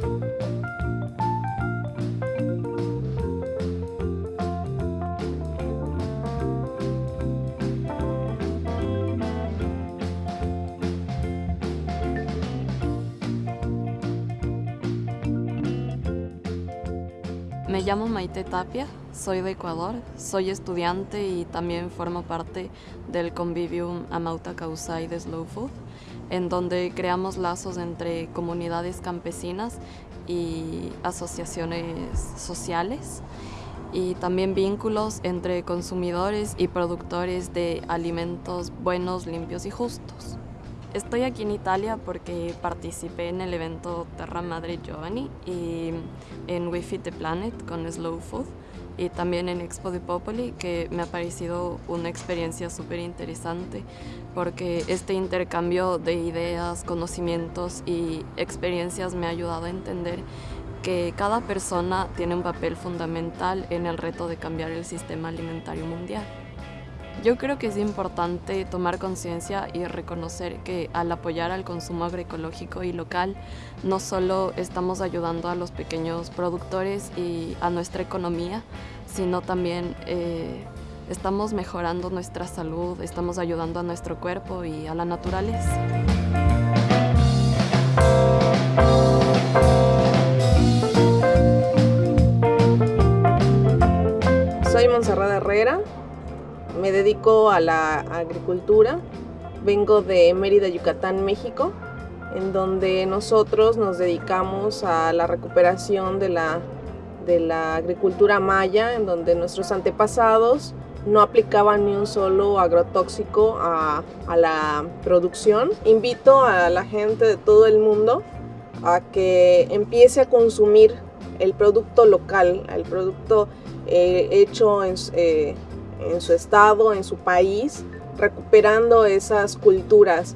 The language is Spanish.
Bye. Me llamo Maite Tapia, soy de Ecuador, soy estudiante y también formo parte del Convivium Amauta Causai de Slow Food, en donde creamos lazos entre comunidades campesinas y asociaciones sociales y también vínculos entre consumidores y productores de alimentos buenos, limpios y justos. Estoy aquí en Italia porque participé en el evento Terra Madre Giovanni y en We Feed the Planet con Slow Food y también en Expo de Popoli que me ha parecido una experiencia súper interesante porque este intercambio de ideas, conocimientos y experiencias me ha ayudado a entender que cada persona tiene un papel fundamental en el reto de cambiar el sistema alimentario mundial. Yo creo que es importante tomar conciencia y reconocer que al apoyar al consumo agroecológico y local, no solo estamos ayudando a los pequeños productores y a nuestra economía, sino también eh, estamos mejorando nuestra salud, estamos ayudando a nuestro cuerpo y a la naturaleza. Soy Monserrat Herrera, me dedico a la agricultura. Vengo de Mérida, Yucatán, México, en donde nosotros nos dedicamos a la recuperación de la, de la agricultura maya, en donde nuestros antepasados no aplicaban ni un solo agrotóxico a, a, la producción. Invito a la gente de todo el mundo a que empiece a consumir el producto local, el producto eh, hecho en, eh, en su estado, en su país, recuperando esas culturas.